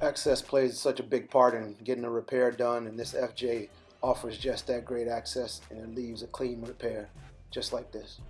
Access plays such a big part in getting a repair done, and this FJ offers just that great access and it leaves a clean repair, just like this.